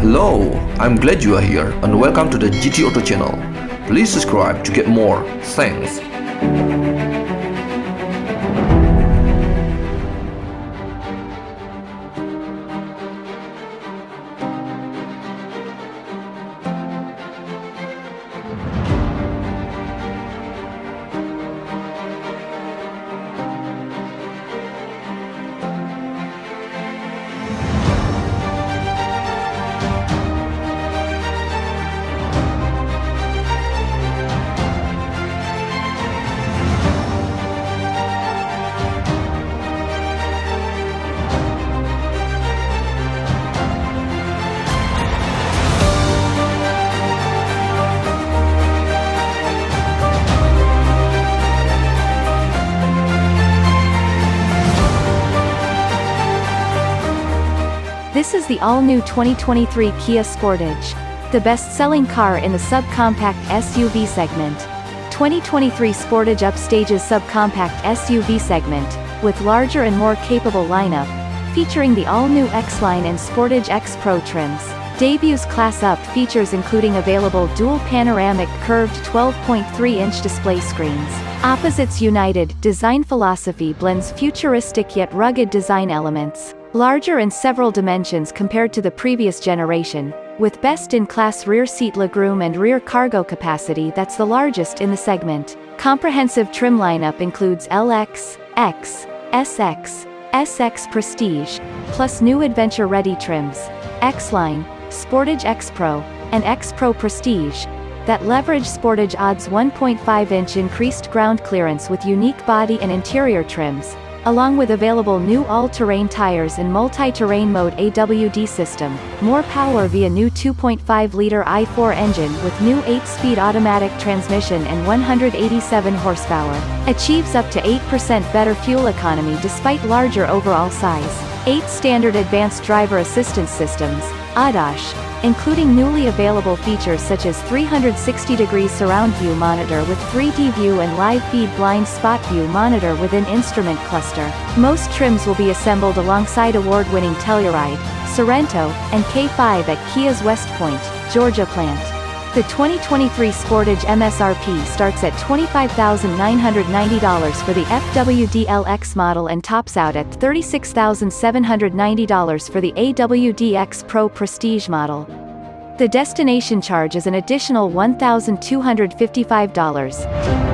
Hello, I'm glad you are here and welcome to the GT Auto channel. Please subscribe to get more. Thanks. This is the all-new 2023 Kia Sportage, the best-selling car in the subcompact SUV segment. 2023 Sportage upstages subcompact SUV segment, with larger and more capable lineup, featuring the all-new X-Line and Sportage X Pro trims. Debuts class up features including available dual panoramic curved 12.3-inch display screens. Opposites united, design philosophy blends futuristic yet rugged design elements. Larger in several dimensions compared to the previous generation, with best-in-class rear seat legroom and rear cargo capacity that's the largest in the segment. Comprehensive trim lineup includes LX, X, SX, SX Prestige, plus new adventure-ready trims, X-Line, Sportage X Pro, and X Pro Prestige, that leverage Sportage Odds 1.5-inch increased ground clearance with unique body and interior trims, along with available new all-terrain tires and multi-terrain mode AWD system, more power via new 2.5-liter i4 engine with new 8-speed automatic transmission and 187 horsepower, achieves up to 8% better fuel economy despite larger overall size. 8 standard advanced driver assistance systems, ADAS, including newly available features such as 360-degree surround view monitor with 3D view and live feed blind spot view monitor within instrument cluster. Most trims will be assembled alongside award-winning Telluride, Sorento, and K5 at Kia's West Point, Georgia plant. The 2023 Sportage MSRP starts at $25,990 for the FWD-LX model and tops out at $36,790 for the AWD-X Pro Prestige model. The destination charge is an additional $1,255.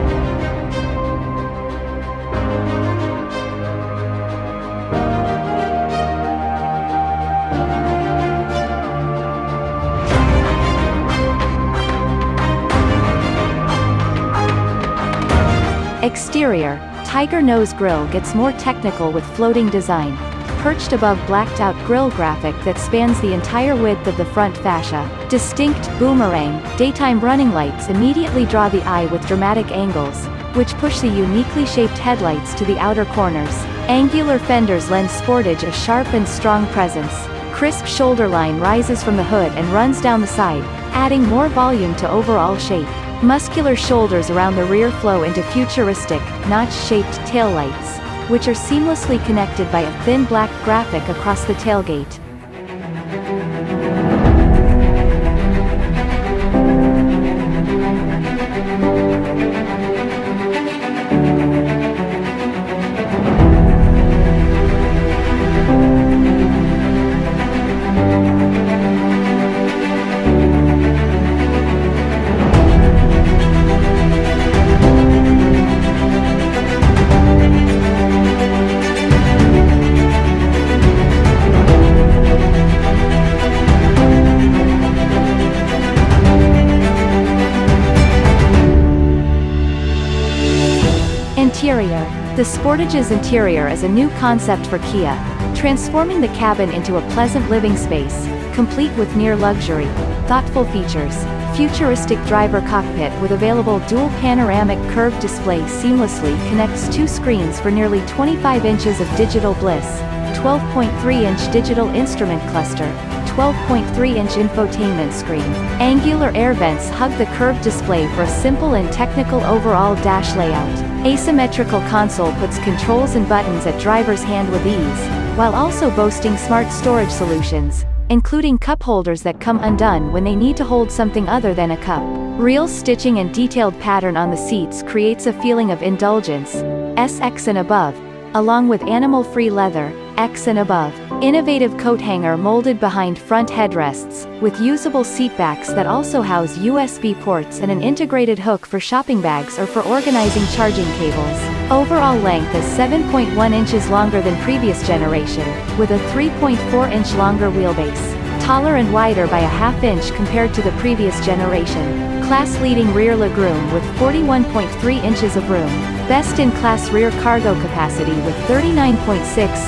Exterior, Tiger Nose Grille gets more technical with floating design, perched above blacked-out grille graphic that spans the entire width of the front fascia. Distinct, boomerang, daytime running lights immediately draw the eye with dramatic angles, which push the uniquely shaped headlights to the outer corners. Angular fenders lend Sportage a sharp and strong presence. Crisp shoulder line rises from the hood and runs down the side, adding more volume to overall shape. Muscular shoulders around the rear flow into futuristic, notch-shaped taillights, which are seamlessly connected by a thin black graphic across the tailgate. The Sportage's interior is a new concept for Kia, transforming the cabin into a pleasant living space, complete with near luxury, thoughtful features, futuristic driver cockpit with available dual panoramic curved display seamlessly connects two screens for nearly 25 inches of digital bliss, 12.3-inch digital instrument cluster, 12.3-inch infotainment screen. Angular air vents hug the curved display for a simple and technical overall dash layout. Asymmetrical console puts controls and buttons at driver's hand with ease, while also boasting smart storage solutions, including cup holders that come undone when they need to hold something other than a cup. Real stitching and detailed pattern on the seats creates a feeling of indulgence, SX and above, along with animal-free leather, X and above. Innovative coat hanger molded behind front headrests, with usable seatbacks that also house USB ports and an integrated hook for shopping bags or for organizing charging cables. Overall length is 7.1 inches longer than previous generation, with a 3.4 inch longer wheelbase. Taller and wider by a half inch compared to the previous generation. Class-leading rear legroom with 41.3 inches of room. Best-in-class rear cargo capacity with 39.6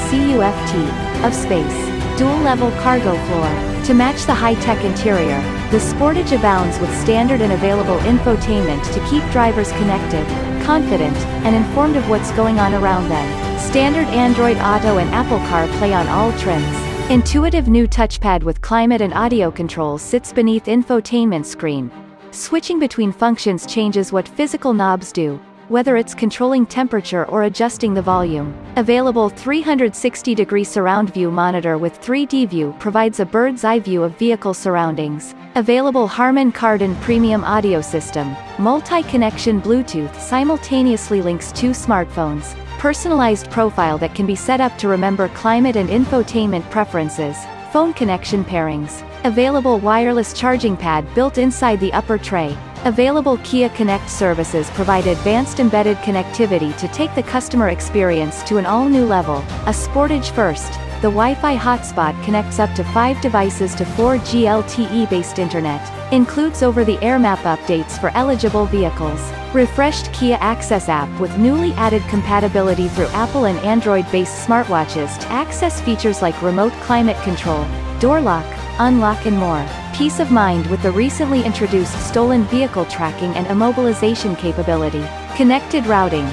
CUFT of space. Dual-level cargo floor. To match the high-tech interior, the Sportage abounds with standard and available infotainment to keep drivers connected, confident, and informed of what's going on around them. Standard Android Auto and Apple CarPlay on all trims. Intuitive new touchpad with climate and audio controls sits beneath infotainment screen. Switching between functions changes what physical knobs do, whether it's controlling temperature or adjusting the volume. Available 360-degree surround view monitor with 3D view provides a bird's eye view of vehicle surroundings. Available Harman Kardon premium audio system, multi-connection Bluetooth simultaneously links two smartphones, personalized profile that can be set up to remember climate and infotainment preferences, phone connection pairings. Available wireless charging pad built inside the upper tray. Available Kia Connect services provide advanced embedded connectivity to take the customer experience to an all-new level. A Sportage first, the Wi-Fi hotspot connects up to 5 devices to 4G LTE-based internet. Includes over-the-air map updates for eligible vehicles. Refreshed Kia Access app with newly added compatibility through Apple and Android-based smartwatches to access features like remote climate control, door lock, unlock and more. Peace of mind with the recently introduced stolen vehicle tracking and immobilization capability. Connected routing.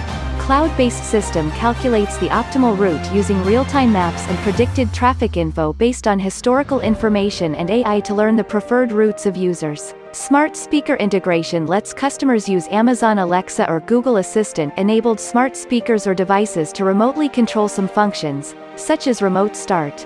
Cloud-based system calculates the optimal route using real-time maps and predicted traffic info based on historical information and AI to learn the preferred routes of users. Smart speaker integration lets customers use Amazon Alexa or Google Assistant enabled smart speakers or devices to remotely control some functions, such as remote start.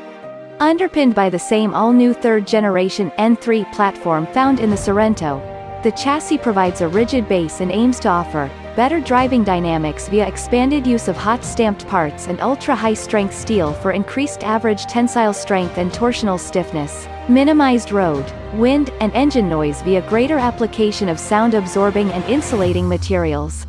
Underpinned by the same all-new third-generation N3 platform found in the Sorento, the chassis provides a rigid base and aims to offer better driving dynamics via expanded use of hot stamped parts and ultra-high-strength steel for increased average tensile strength and torsional stiffness, minimized road, wind, and engine noise via greater application of sound-absorbing and insulating materials.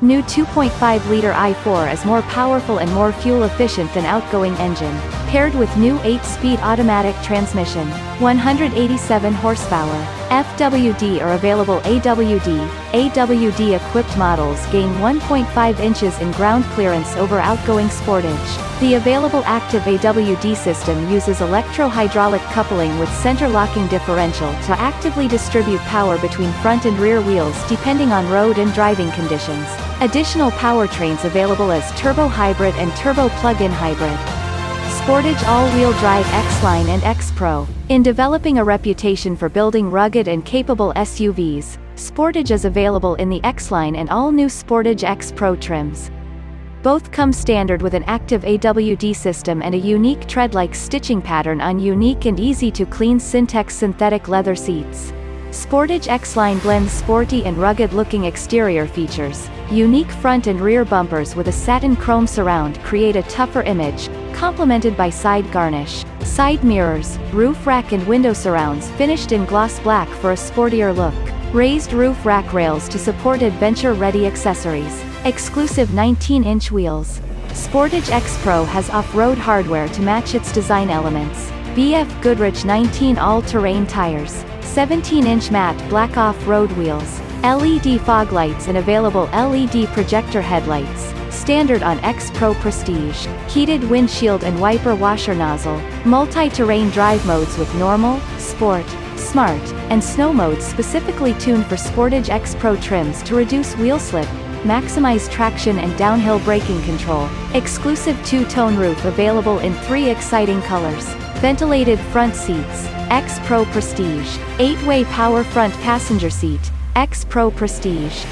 New 2.5-liter i4 is more powerful and more fuel-efficient than outgoing engine, paired with new 8-speed automatic transmission, 187 horsepower. FWD or available AWD, AWD-equipped models gain 1.5 inches in ground clearance over outgoing Sportage. The available active AWD system uses electro-hydraulic coupling with center-locking differential to actively distribute power between front and rear wheels depending on road and driving conditions. Additional powertrains available as turbo hybrid and turbo plug-in hybrid. Sportage all-wheel drive X-Line and X-Pro. In developing a reputation for building rugged and capable SUVs, Sportage is available in the X-Line and all-new Sportage X-Pro trims. Both come standard with an active AWD system and a unique tread-like stitching pattern on unique and easy-to-clean Syntex synthetic leather seats. Sportage X-Line blends sporty and rugged-looking exterior features. Unique front and rear bumpers with a satin chrome surround create a tougher image, complemented by side garnish. Side mirrors, roof rack and window surrounds finished in gloss black for a sportier look. Raised roof rack rails to support adventure-ready accessories. Exclusive 19-inch wheels. Sportage X Pro has off-road hardware to match its design elements. BF Goodrich 19 all-terrain tires. 17-inch matte black off-road wheels. LED fog lights and available LED projector headlights, standard on X Pro Prestige, heated windshield and wiper washer nozzle, multi-terrain drive modes with normal, sport, smart, and snow modes specifically tuned for Sportage X Pro trims to reduce wheel slip, maximize traction and downhill braking control, exclusive two-tone roof available in three exciting colors, ventilated front seats, X Pro Prestige, 8-way power front passenger seat, X Pro Prestige.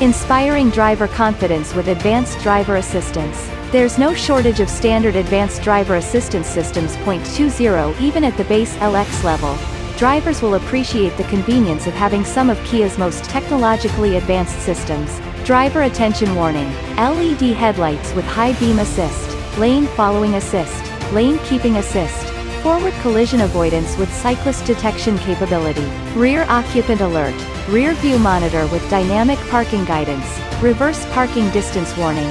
Inspiring driver confidence with advanced driver assistance. There's no shortage of standard advanced driver assistance systems. 0.20 Even at the base LX level, drivers will appreciate the convenience of having some of Kia's most technologically advanced systems. Driver attention warning. LED headlights with high beam assist, lane following assist, lane keeping assist, forward collision avoidance with cyclist detection capability, rear occupant alert, rear view monitor with dynamic parking guidance, reverse parking distance warning,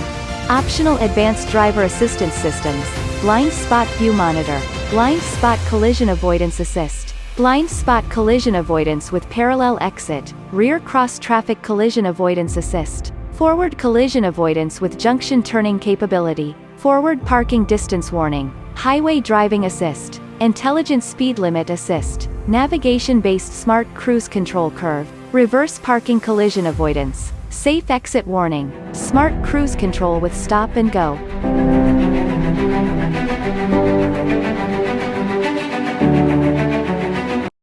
optional advanced driver assistance systems, blind spot view monitor, blind spot collision avoidance assist, blind spot collision avoidance with parallel exit, rear cross traffic collision avoidance assist, forward collision avoidance with junction turning capability, forward parking distance warning, highway driving assist, Intelligent Speed Limit Assist, Navigation-based Smart Cruise Control Curve, Reverse Parking Collision Avoidance, Safe Exit Warning, Smart Cruise Control with Stop and Go.